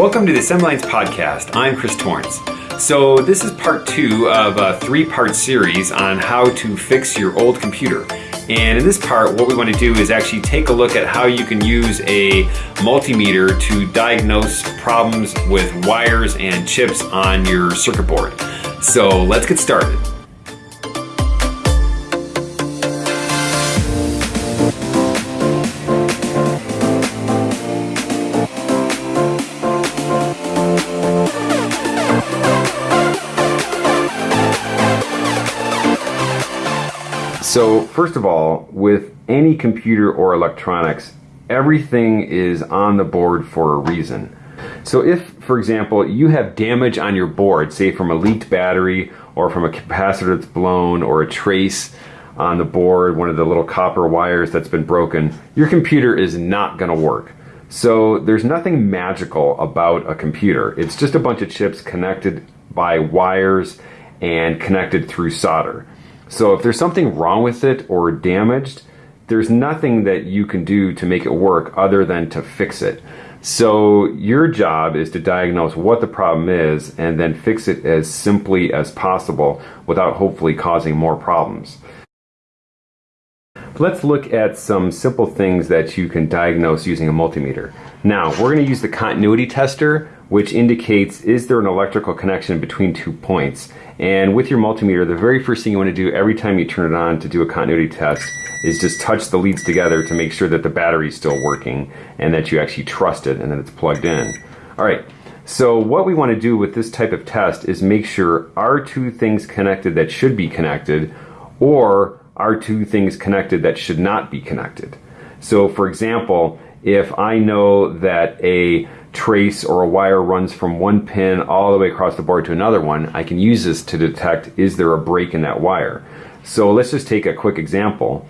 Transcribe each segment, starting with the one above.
Welcome to the Assembly Lines Podcast. I'm Chris Torrence. So this is part two of a three-part series on how to fix your old computer. And in this part, what we want to do is actually take a look at how you can use a multimeter to diagnose problems with wires and chips on your circuit board. So let's get started. So first of all, with any computer or electronics, everything is on the board for a reason. So if, for example, you have damage on your board, say from a leaked battery or from a capacitor that's blown or a trace on the board, one of the little copper wires that's been broken, your computer is not going to work. So there's nothing magical about a computer. It's just a bunch of chips connected by wires and connected through solder. So if there's something wrong with it or damaged, there's nothing that you can do to make it work other than to fix it. So your job is to diagnose what the problem is and then fix it as simply as possible without hopefully causing more problems. Let's look at some simple things that you can diagnose using a multimeter. Now, we're going to use the continuity tester, which indicates is there an electrical connection between two points. And with your multimeter, the very first thing you want to do every time you turn it on to do a continuity test is just touch the leads together to make sure that the battery is still working and that you actually trust it and that it's plugged in. All right, so what we want to do with this type of test is make sure are two things connected that should be connected or are two things connected that should not be connected. So for example, if I know that a trace or a wire runs from one pin all the way across the board to another one, I can use this to detect is there a break in that wire. So let's just take a quick example.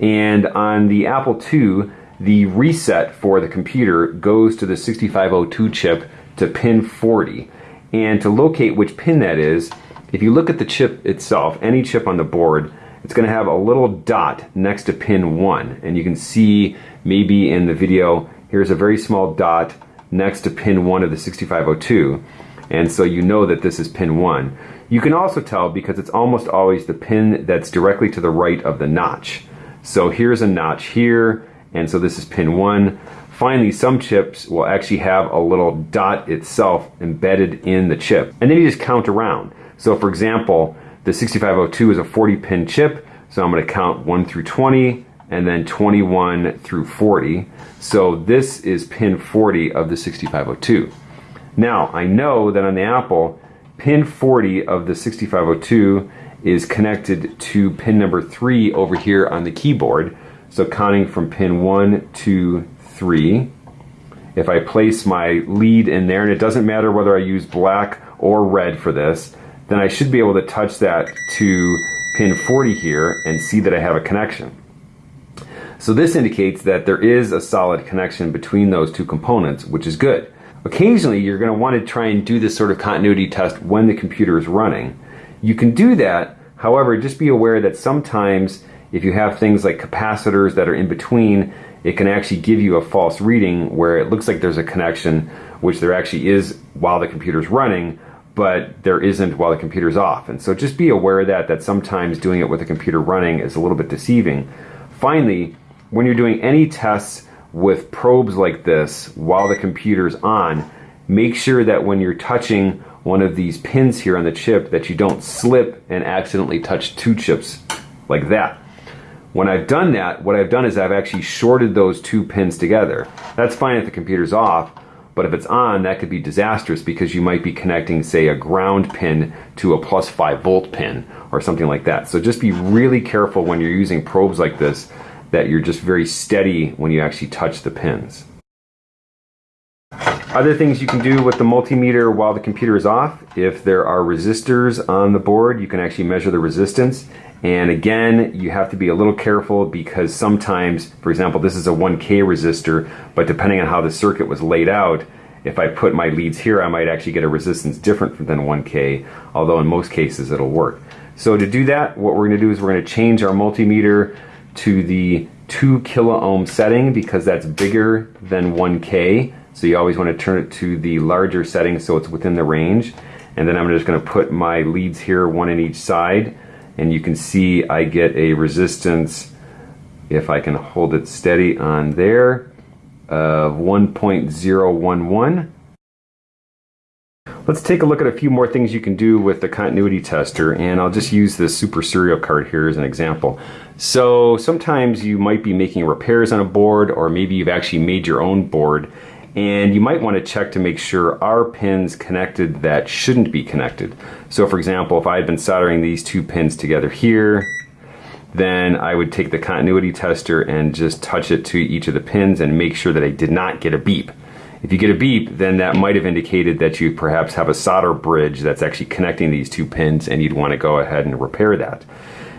And on the Apple II, the reset for the computer goes to the 6502 chip to pin 40. And to locate which pin that is, if you look at the chip itself, any chip on the board, it's going to have a little dot next to pin 1 and you can see maybe in the video here's a very small dot next to pin 1 of the 6502 and so you know that this is pin 1. You can also tell because it's almost always the pin that's directly to the right of the notch. So here's a notch here and so this is pin 1. Finally, some chips will actually have a little dot itself embedded in the chip. And then you just count around. So for example, the 6502 is a 40 pin chip, so I'm going to count 1 through 20 and then 21 through 40. So this is pin 40 of the 6502. Now, I know that on the Apple, pin 40 of the 6502 is connected to pin number 3 over here on the keyboard. So counting from pin 1, 2, 3. If I place my lead in there, and it doesn't matter whether I use black or red for this, then I should be able to touch that to pin 40 here and see that I have a connection. So this indicates that there is a solid connection between those two components, which is good. Occasionally, you're going to want to try and do this sort of continuity test when the computer is running. You can do that, however, just be aware that sometimes if you have things like capacitors that are in between, it can actually give you a false reading where it looks like there's a connection, which there actually is while the computer's running, but there isn't while the computer's off. And so just be aware of that, that sometimes doing it with the computer running is a little bit deceiving. Finally, when you're doing any tests with probes like this while the computer's on, make sure that when you're touching one of these pins here on the chip that you don't slip and accidentally touch two chips like that. When I've done that, what I've done is I've actually shorted those two pins together. That's fine if the computer's off, but if it's on, that could be disastrous because you might be connecting, say, a ground pin to a plus 5 volt pin or something like that. So just be really careful when you're using probes like this that you're just very steady when you actually touch the pins. Other things you can do with the multimeter while the computer is off, if there are resistors on the board, you can actually measure the resistance. And again, you have to be a little careful because sometimes, for example, this is a 1K resistor, but depending on how the circuit was laid out, if I put my leads here, I might actually get a resistance different than 1K, although in most cases it'll work. So to do that, what we're gonna do is we're gonna change our multimeter to the two kilo ohm setting because that's bigger than 1K So you always want to turn it to the larger setting so it's within the range. And then I'm just going to put my leads here, one in each side. And you can see I get a resistance, if I can hold it steady on there, of 1.011. Let's take a look at a few more things you can do with the continuity tester and I'll just use this super serial card here as an example. So sometimes you might be making repairs on a board or maybe you've actually made your own board and you might want to check to make sure are pins connected that shouldn't be connected. So for example, if I had been soldering these two pins together here, then I would take the continuity tester and just touch it to each of the pins and make sure that I did not get a beep. If you get a beep, then that might have indicated that you perhaps have a solder bridge that's actually connecting these two pins and you'd want to go ahead and repair that.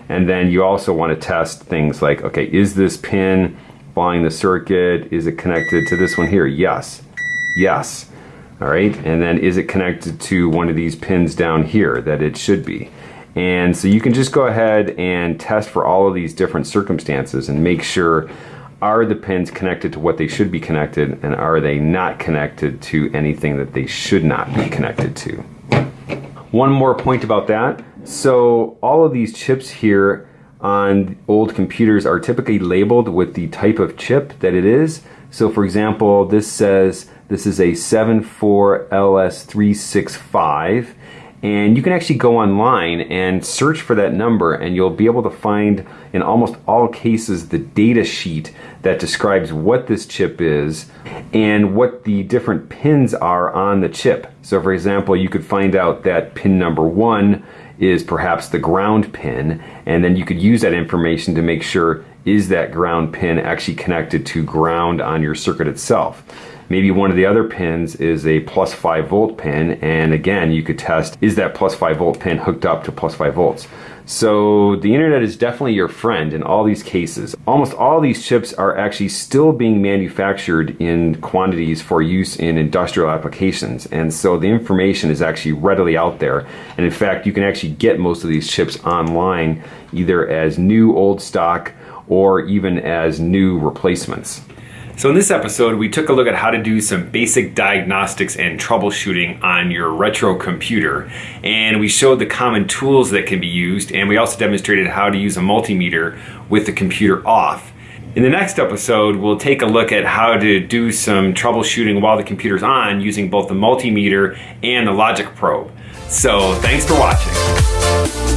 And then you also want to test things like, okay, is this pin following the circuit? Is it connected to this one here? Yes. Yes. All right. And then is it connected to one of these pins down here that it should be? And so you can just go ahead and test for all of these different circumstances and make sure are the pins connected to what they should be connected and are they not connected to anything that they should not be connected to. One more point about that. So all of these chips here on old computers are typically labeled with the type of chip that it is. So for example, this says this is a 74LS365 and you can actually go online and search for that number and you'll be able to find in almost all cases the data sheet that describes what this chip is and what the different pins are on the chip. So for example, you could find out that pin number one is perhaps the ground pin and then you could use that information to make sure is that ground pin actually connected to ground on your circuit itself. Maybe one of the other pins is a plus 5 volt pin, and again, you could test is that plus 5 volt pin hooked up to plus 5 volts. So the internet is definitely your friend in all these cases. Almost all these chips are actually still being manufactured in quantities for use in industrial applications. And so the information is actually readily out there. And in fact, you can actually get most of these chips online either as new old stock or even as new replacements. So in this episode, we took a look at how to do some basic diagnostics and troubleshooting on your retro computer. And we showed the common tools that can be used, and we also demonstrated how to use a multimeter with the computer off. In the next episode, we'll take a look at how to do some troubleshooting while the computer's on using both the multimeter and the logic probe. So thanks for watching.